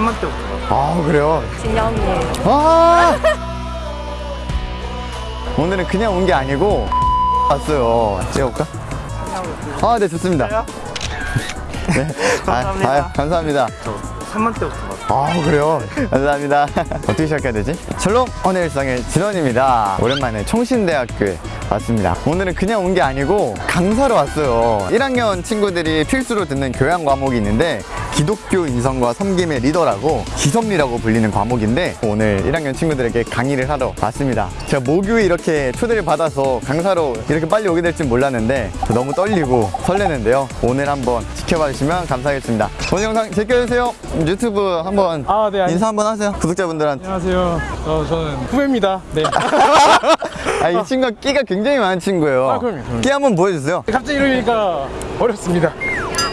3만 때부터 아 그래요? 진영이에요. 아 오늘은 그냥 온 게 아니고 왔어요 찍어볼까? 아 네 좋습니다 네. 감사합니다. 아, 아, 감사합니다 저 3만 때부터 봤어요. 아 그래요? 감사합니다 어떻게 시작해야 되지? 샬롬 오늘 일상의 진원입니다 오랜만에 총신대학교에 왔습니다 오늘은 그냥 온 게 아니고 강사로 왔어요 1학년 친구들이 필수로 듣는 교양 과목이 있는데 기독교 인성과 섬김의 리더라고 기섭리라고 불리는 과목인데 오늘 1학년 친구들에게 강의를 하러 왔습니다 제가 모교에 이렇게 초대를 받아서 강사로 이렇게 빨리 오게 될 줄 몰랐는데 너무 떨리고 설레는데요 오늘 한번 지켜봐 주시면 감사하겠습니다 오늘 영상 제껴주세요 유튜브 한번 아, 네. 인사 한번 하세요 구독자분들한테 안녕하세요. 어, 저는 후배입니다. 네. 아, 이 친구가 끼가 굉장히 많은 친구예요 아, 그럼요, 그럼요. 끼 한번 보여주세요 갑자기 이러니까 어렵습니다.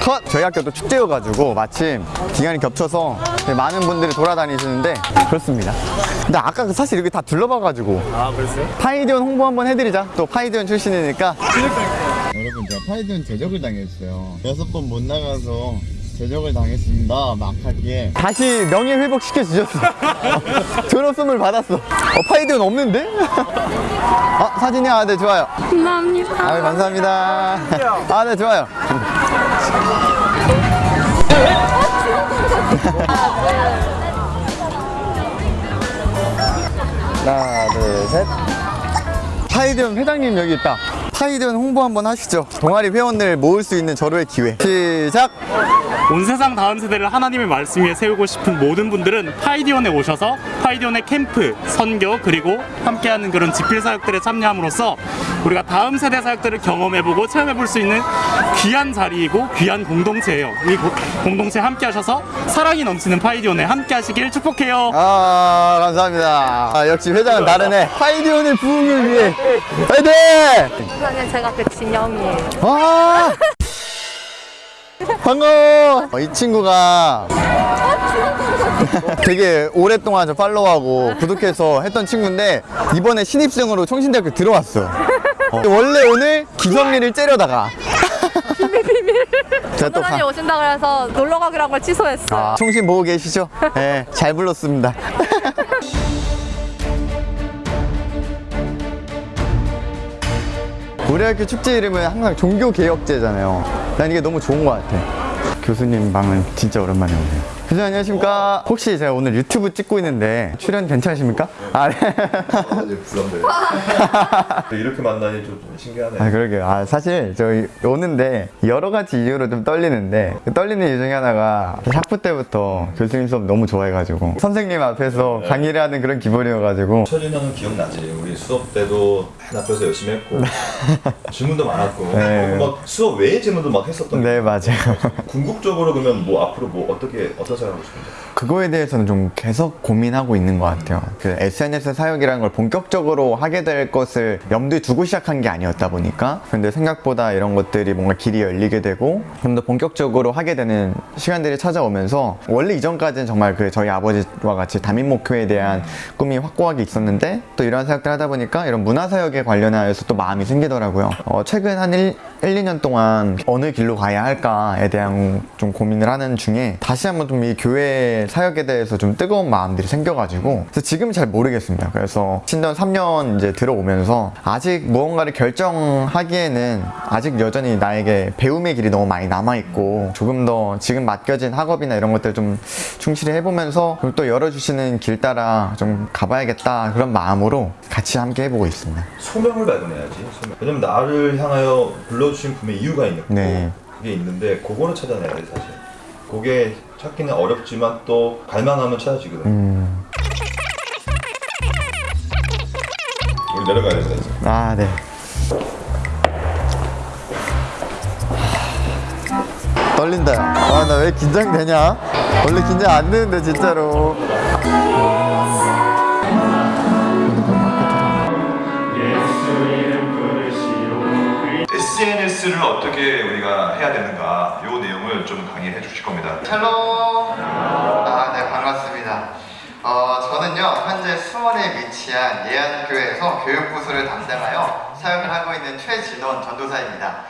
컷! 저희 학교도 축제여가지고 마침 기간이 겹쳐서 많은 분들이 돌아다니시는데 그렇습니다 근데 아까 사실 여기 다 둘러봐가지고 아, 그랬어요? 파이디온 홍보 한번 해드리자 또 파이디온 출신이니까 여러분 제가 파이디온 제적을 당했어요 여섯 번 못 나가서 제적을 당했습니다. 막학기에. 다시 명예 회복 시켜 주셨어 졸업 선물 받았어. 어, 파이디온 없는데? 아 사진이야? 아, 네 좋아요. 감사합니다. 아 감사합니다. 아네 좋아요. 하나 둘 셋. 파이디온 회장님 여기 있다. 파이디온 홍보 한번 하시죠. 동아리 회원들 모을 수 있는 절호의 기회. 시작 온 세상 다음 세대를 하나님의 말씀 위에 세우고 싶은 모든 분들은 파이디온에 오셔서 파이디온의 캠프, 선교 그리고 함께하는 그런 집필 사역들에 참여함으로써 우리가 다음 세대 사역들을 경험해보고 체험해볼 수 있는 귀한 자리이고 귀한 공동체예요. 이 고- 공동체에 함께하셔서 사랑이 넘치는 파이디온에 함께하시길 축복해요. 아 감사합니다 아, 역시 회장은 다르네 파이드원의 부흥을 위해 파이팅 선생님 제가 그 진영이에요. 아 반가워 어, 이 친구가 되게 오랫동안 저 팔로우하고 구독해서 했던 친구인데 이번에 신입생으로 총신대학교 들어왔어 어. 원래 오늘 기성리를 째려다가 비밀 비밀 제가 또 선생님 가, 오신다 그래서 놀러 가기로 한 걸 취소했어요. 아, 총신 보고 계시죠? 네, 잘 불렀습니다 우리 학교 축제 이름은 항상 종교개혁제잖아요. 난 이게 너무 좋은 것 같아. 교수님 방은 진짜 오랜만에 오네요. 교수님 안녕하십니까? 혹시 제가 오늘 유튜브 찍고 있는데 출연 괜찮으십니까? 아, 네. 부담돼요. 이렇게 만나니 좀 신기하네요. 아, 그러게요. 아, 사실 저희 오는데 여러 가지 이유로 좀 떨리는데 그 떨리는 이유 중에 하나가 학부 때부터 교수님 수업 너무 좋아해가지고 선생님 앞에서 강의를 하는 그런 기분이어가지고 형은 기억나지? 우리 수업 때도 맨 앞에서 열심히 했고 질문도 많았고 네. 막 수업 외에 질문도 막 했었던 네, 맞아요. 궁극적으로 그러면 뭐 앞으로 뭐 어떻게 어떤 생각하고 싶은데? 그거에 대해서는 좀 계속 고민하고 있는 것 같아요. 그 SNS 사역이라는 걸 본격적으로 하게 될 것을 염두에 두고 시작한 게 아니었다 보니까 근데 생각보다 이런 것들이 뭔가 길이 열리게 되고 좀 더 본격적으로 하게 되는 시간들이 찾아오면서 원래 이전까지는 정말 그 저희 아버지와 같이 담임 목표에 대한 꿈이 확고하게 있었는데 또 이런 사역들 하다 보니까 이런 문화 사역에 관련하여서 또 마음이 생기더라고요. 어, 최근 한 1, 1, 2년 동안 어느 길로 가야 할까에 대한 좀 고민을 하는 중에 다시 한번 좀이 교회 사역에 대해서 좀 뜨거운 마음들이 생겨가지고 그래서 지금 잘 모르겠습니다. 그래서 신전 3년 이제 들어오면서 아직 무언가를 결정하기에는 아직 여전히 나에게 배움의 길이 너무 많이 남아있고 조금 더 지금 맡겨진 학업이나 이런 것들 좀 충실히 해보면서 또 열어주시는 길 따라 좀 가봐야겠다 그런 마음으로 같이 함께 해보고 있습니다. 소명을 발견해야지. 소명. 왜냐면 나를 향하여 불러주신 분의 이유가 있는 네. 그게 있는데 그거를 찾아내야 돼 사실. 그게 찾기는 어렵지만 또 갈망하면 찾아지거든. 음, 우리 내려가야 된다 이제. 아, 네. 떨린다. 아, 나 왜 긴장되냐? 원래 긴장 안 되는데, 진짜로. SNS를 어떻게 우리가 해야 되는가 요 내용을 좀 강의해 주실 겁니다. 샬롬. 아, 네, 반갑습니다. 어, 저는요, 현재 수원에 위치한 예안교회에서 교육부서를 담당하여 사역을 하고 있는 최진원 전도사입니다.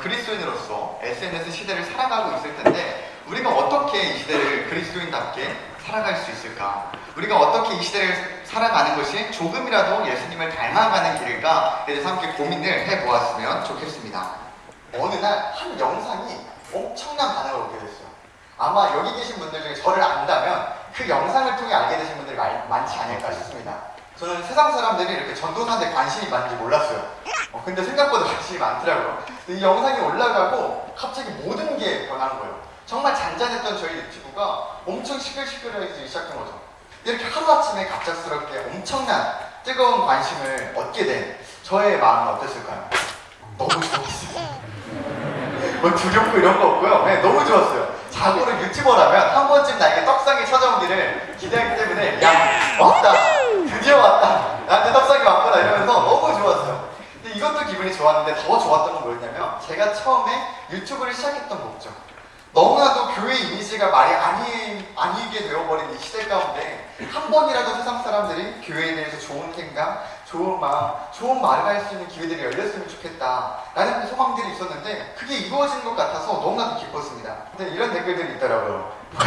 그리스도인으로서 SNS 시대를 살아가고 있을 텐데, 우리 어떻게 이 시대를 그리스도인답게 살아갈 수 있을까? 우리가 어떻게 이 시대를 살아가는 것이 조금이라도 예수님을 닮아가는 길일까? 에 대해서 함께 고민을 해보았으면 좋겠습니다. 어느 날 한 영상이 엄청난 반응을 얻게 됐어요. 아마 여기 계신 분들 중에 저를 안다면 그 영상을 통해 알게 되신 분들이 많, 많지 않을까 싶습니다. 저는 세상 사람들이 이렇게 전도사한테 관심이 많은지 몰랐어요. 어, 근데 생각보다 관심이 많더라고요. 이 영상이 올라가고 갑자기 모든 게 변한 거예요. 정말 잔잔했던 저희 유튜브가 엄청 시끌시끌해지기 시작한 거죠. 이렇게 하루아침에 갑작스럽게 엄청난 뜨거운 관심을 얻게 된 저의 마음은 어땠을까요? 너무 좋았어요. 뭐 두렵고 이런 거 없고요. 네, 너무 좋았어요. 자고로 유튜버라면 한 번쯤 나에게 떡상이 찾아오기를 기대하기 때문에 야 왔다 드디어 왔다 나한테 떡상이 왔구나 이러면서 너무 좋았어요. 근데 이것도 기분이 좋았는데 더 좋았던 건 뭐였냐면 제가 처음에 유튜브를 시작했던 목적 너무나도 교회 이미지가 말이 아니, 아니게 되어버린 이 시대 가운데 한 번이라도 세상 사람들이 교회에 대해서 좋은 생각, 좋은 마음, 좋은 말을 할 수 있는 기회들이 열렸으면 좋겠다 라는 소망들이 있었는데 그게 이루어진 것 같아서 너무나도 기뻤습니다. 근데 이런 댓글들이 있더라고요.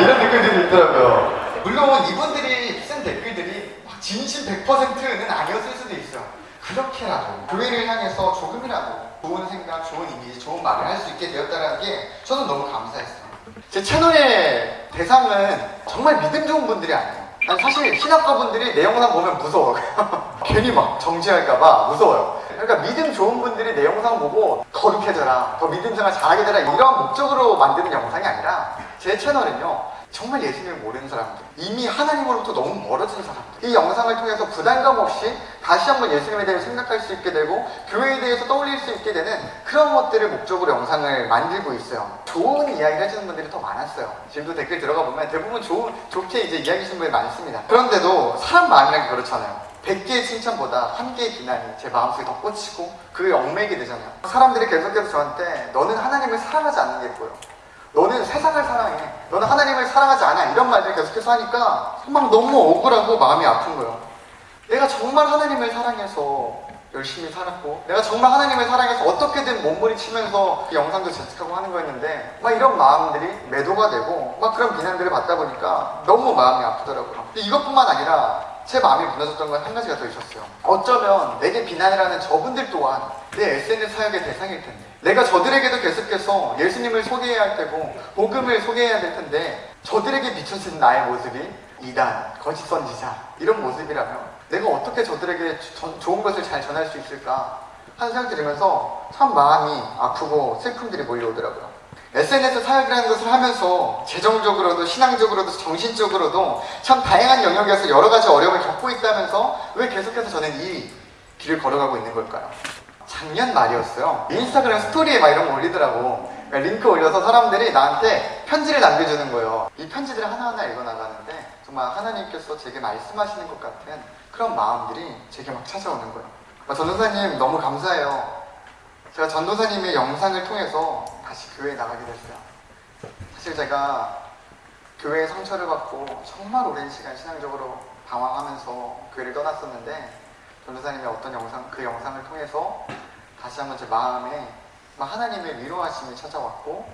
이런 댓글들이 있더라고요. 물론 이분들이 쓴 댓글들이 막 진심 100%는 아니었을 수도 있어요. 그렇게라도 교회를 향해서 조금이라도 좋은 생각, 좋은 이미지, 좋은 말을 할 수 있게 되었다는 게 저는 너무 감사했어요. 제 채널의 대상은 정말 믿음 좋은 분들이 아니에요. 난 사실 신학과 분들이 내 영상 보면 무서워요. 괜히 막 정지할까봐 무서워요. 그러니까 믿음 좋은 분들이 내 영상 보고 거룩해져라, 더 믿음 생활 잘하게 되라 이런 목적으로 만드는 영상이 아니라 제 채널은요. 정말 예수님을 모르는 사람들, 이미 하나님으로부터 너무 멀어진 사람들, 이 영상을 통해서 부담감 없이 다시 한번 예수님에 대해 생각할 수 있게 되고 교회에 대해서 떠올릴 수 있게 되는 그런 것들을 목적으로 영상을 만들고 있어요. 좋은 이야기를 해주는 분들이 더 많았어요. 지금도 댓글 들어가 보면 대부분 좋은, 좋게 이제 이야기 하시는 분이 많습니다. 그런데도 사람 마음이란 게 그렇잖아요. 100개의 칭찬보다 한 개의 비난이 제 마음속에 더 꽂히고 그게 얽매이게 되잖아요. 사람들이 계속해서 저한테 너는 하나님을 사랑하지 않는 게 보여. 너는 세상을 사랑해. 너는 하나님을 사랑하지 않아. 이런 말들 계속해서 하니까 막 너무 억울하고 마음이 아픈 거예요. 내가 정말 하나님을 사랑해서 열심히 살았고 내가 정말 하나님을 사랑해서 어떻게든 몸부림치면서 이 영상도 제작하고 하는 거였는데 막 이런 마음들이 매도가 되고 막 그런 비난들을 받다 보니까 너무 마음이 아프더라고요. 근데 이것뿐만 아니라 제 마음이 무너졌던 건 한 가지가 더 있었어요. 어쩌면 내게 비난을 하는 저분들 또한 내 SNS 사역의 대상일 텐데 내가 저들에게도 계속해서 예수님을 소개해야 할 테고 복음을 소개해야 될 텐데 저들에게 비춰진 나의 모습이 이단, 거짓 선지자 이런 모습이라면 내가 어떻게 저들에게 저- 좋은 것을 잘 전할 수 있을까 하는 생각 들으면서 참 마음이 아프고 슬픔들이 몰려오더라고요. SNS 사역이라는 것을 하면서 재정적으로도 신앙적으로도 정신적으로도 참 다양한 영역에서 여러 가지 어려움을 겪고 있다면서 왜 계속해서 저는 이 길을 걸어가고 있는 걸까요? 작년 말이었어요. 인스타그램 스토리에 막 이런 거 올리더라고. 그러니까 링크 올려서 사람들이 나한테 편지를 남겨주는 거예요. 이 편지들을 하나하나 읽어나가는데 정말 하나님께서 제게 말씀하시는 것 같은 그런 마음들이 제게 막 찾아오는 거예요. 아, 전도사님 너무 감사해요. 제가 전도사님의 영상을 통해서 다시 교회에 나가게 됐어요. 사실 제가 교회에 상처를 받고 정말 오랜 시간 신앙적으로 방황하면서 교회를 떠났었는데 전도사님의 어떤 영상, 그 영상을 통해서 다시 한번 제 마음에 막 하나님의 위로하심이 찾아왔고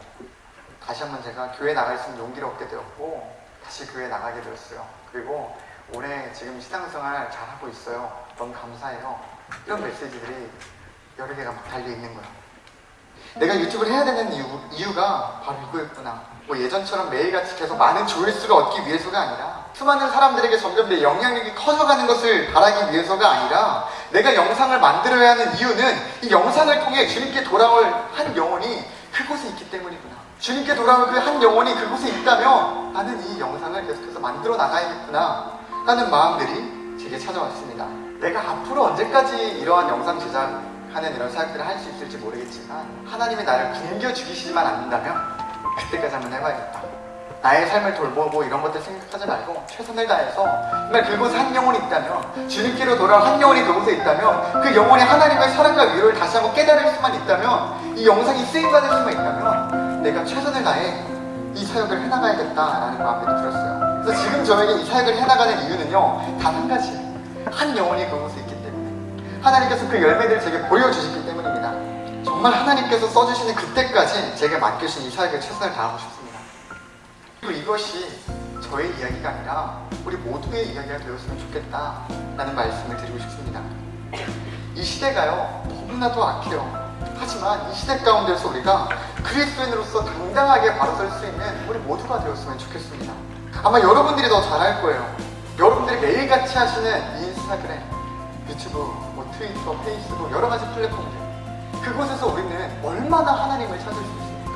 다시 한번 제가 교회 나갈 수 있는 용기를 얻게 되었고 다시 교회 나가게 되었어요. 그리고 올해 지금 신앙생활 잘하고 있어요. 너무 감사해요. 이런 메시지들이 여러 개가 막 달려 있는 거예요. 내가 유튜브를 해야 되는 이유, 이유 가 바로 이거였구나. 뭐 예전처럼 매일같이 계속 많은 조회수를 얻기 위해서가 아니라 수많은 사람들에게 점점 내 영향력이 커져가는 것을 바라기 위해서가 아니라 내가 영상을 만들어야 하는 이유는 이 영상을 통해 주님께 돌아올 한 영혼이 그곳에 있기 때문이구나. 주님께 돌아올 그 한 영혼이 그곳에 있다면 나는 이 영상을 계속해서 만들어 나가야겠구나 하는 마음들이 제게 찾아왔습니다. 내가 앞으로 언제까지 이러한 영상 제작 하는 이런 사역들을 할 수 있을지 모르겠지만 하나님이 나를 굶겨 죽이시지만 않는다면 그때까지 한번 해봐야겠다. 나의 삶을 돌보고 이런 것들 생각하지 말고 최선을 다해서 정말 그곳에 한 영혼이 있다면 주님께로 돌아온 한 영혼이 그곳에 있다면 그 영혼이 하나님의 사랑과 위로를 다시 한번 깨달을 수만 있다면 이 영상이 쓰임받을 수만 있다면 내가 최선을 다해 이 사역을 해나가야겠다라는 마음이 들었어요. 그래서 지금 저에게 이 사역을 해나가는 이유는요 단 한 가지 한 영혼이 그곳에 때문에 하나님께서 그 열매들을 제게 보여주셨기 때문입니다. 정말 하나님께서 써주시는 그때까지 제게 맡겨주신 이 사역에 최선을 다하고 싶습니다. 그리고 이것이 저의 이야기가 아니라 우리 모두의 이야기가 되었으면 좋겠다라는 말씀을 드리고 싶습니다. 이 시대가요 너무나도 악해요. 하지만 이 시대 가운데서 우리가 그리스도인으로서 당당하게 바로 설 수 있는 우리 모두가 되었으면 좋겠습니다. 아마 여러분들이 더 잘할 거예요. 여러분들이 매일같이 하시는 인스타그램, 유튜브, 뭐 트위터, 페이스북 여러 가지 플랫폼들 그곳에서 우리는 얼마나 하나님을 찾을 수 있습니까?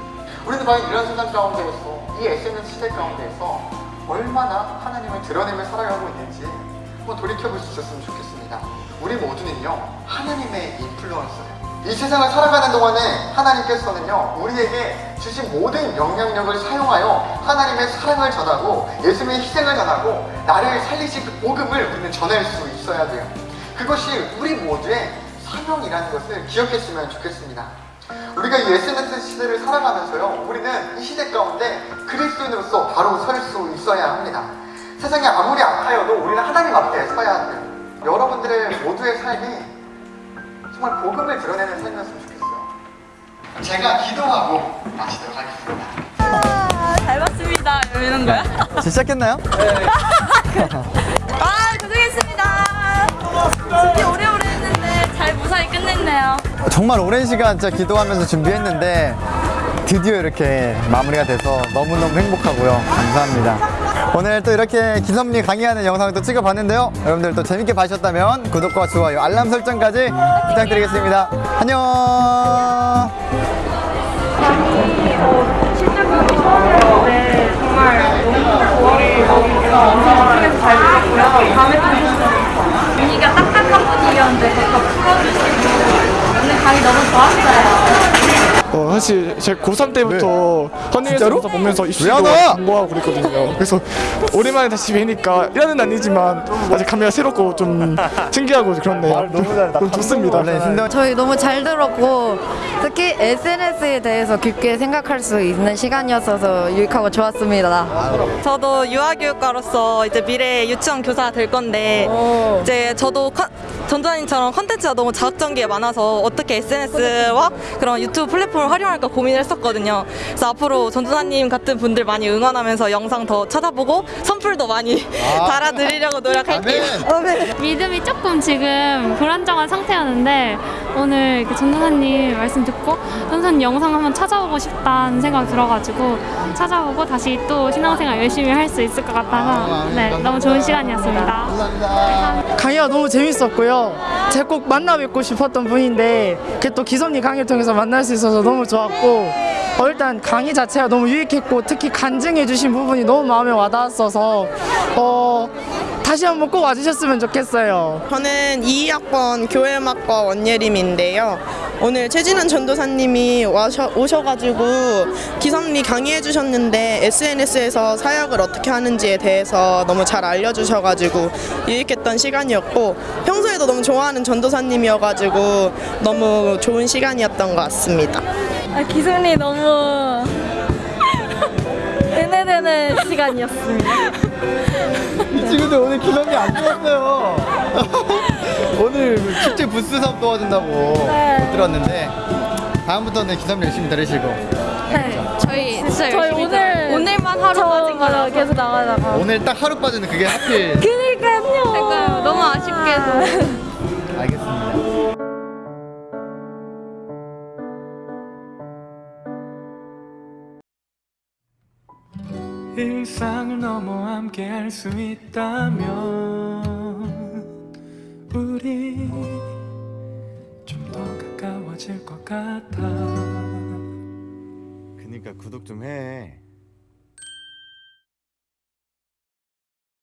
우리는 과연 이런 세상 가운데에서 이 SNS 시대 가운데에서 얼마나 하나님을 드러내며 살아가고 있는지 한번 돌이켜볼 수 있었으면 좋겠습니다. 우리 모두는요 하나님의 인플루언서예요. 이 세상을 살아가는 동안에 하나님께서는요 우리에게 주신 모든 영향력을 사용하여 하나님의 사랑을 전하고 예수님의 희생을 전하고 나를 살리신 그 복음을 우리는 전할 수 있어야 돼요. 그것이 우리 모두의 사명이라는 것을 기억했으면 좋겠습니다. 우리가 이 SNS 시대를 살아가면서요, 우리는 이 시대 가운데 그리스도인으로서 바로 설 수 있어야 합니다. 세상이 아무리 아파여도 우리는 하나님 앞에 서야 돼요. 여러분들의 모두의 삶이 정말 복음을 드러내는 삶이었으면 좋겠어요. 제가 기도하고 마치도록 하겠습니다. 아, 잘 봤습니다. 이러는 거야? 시작했나요? 아, 고생했습니다. 준비 오래오래 했는데 잘 무사히 끝냈네요. 정말 오랜 시간 진짜 기도하면서 준비했는데 드디어 이렇게 마무리가 돼서 너무너무 행복하고요. 감사합니다. 오늘 또 이렇게 기섭리 강의하는 영상을 또 찍어봤는데요. 여러분들 또 재밌게 봐주셨다면 구독과 좋아요, 알람 설정까지 부탁드리겠습니다. 안녕! 분위기가 분위기였는데 그거 풀어주시고 오늘 강의 너무 좋았어요. 어, 사실 제가 고3 때부터 헌팅에서 진짜로? 보면서 왜 입시도? 공부하고 그랬거든요. 그래서 오랜만에 다시 뵈니까 1년은 아니지만 아직 감회가 새롭고 좀 신기하고 그렇네요. 너무 잘다. 좋습니다. 원래 신동 저희 너무 잘 들었고 특히 SNS에 대해서 깊게 생각할 수 있는 시간이었어서 유익하고 좋았습니다. 저도 유아교육과로서 이제 미래 유치원 교사가 될 건데 이제 저도 컨- 전도사님처럼 컨텐츠가 너무 자극적인 게 많아서 어떻게 SNS와 그런 유튜브 플랫폼 을 활용할까 고민을 했었거든요. 그래서 앞으로 전도사님 같은 분들 많이 응원하면서 영상 더 찾아보고 선풀도 많이 달아드리려고 노력할게요. 믿음이 조금 지금 불안정한 상태였는데 오늘 이렇게 전도사님 말씀 듣고 전도사님 영상 한번 찾아보고 싶다는 생각 들어가지고 찾아보고 다시 또 신앙생활 열심히 할 수 있을 것 같아서 네 너무 좋은 시간이었습니다. 강의가 너무 재밌었고요. 제가 꼭 만나 뵙고 싶었던 분인데 또 기섭리 강의를 통해서 만날 수 있어서 너무 좋았고 어, 일단 강의 자체가 너무 유익했고 특히 간증해 주신 부분이 너무 마음에 와닿았어서 어, 다시 한번 꼭 와주셨으면 좋겠어요. 저는 2학번 교회음악과 원예림인데요. 오늘 최진환 전도사님이 와셔, 오셔가지고 기성리 강의해 주셨는데 SNS에서 사역을 어떻게 하는지에 대해서 너무 잘 알려주셔가지고 유익했던 시간이었고 평소에도 너무 좋아하는 전도사님이어가지고 너무 좋은 시간이었던 것 같습니다. 아, 기순이 너무 은혜되는 시간이었습니다. 이 친구들 오늘 기념이 안 좋았어요. 오늘 축제 부스 사업 도와준다고 못 들었는데 다음부터는 기념 열심히 들으시고 저희 진짜 저희 오늘 오늘만 하루 빠진 거라 계속 나가다가 오늘 딱 하루 빠지는 그게 하필 그러니까요. 너무 아쉽게도. 알겠습니다. 일상을 넘어 함께 할 수 있다면 우리 좀 더 가까워질 것 같아 그니까 구독 좀 해.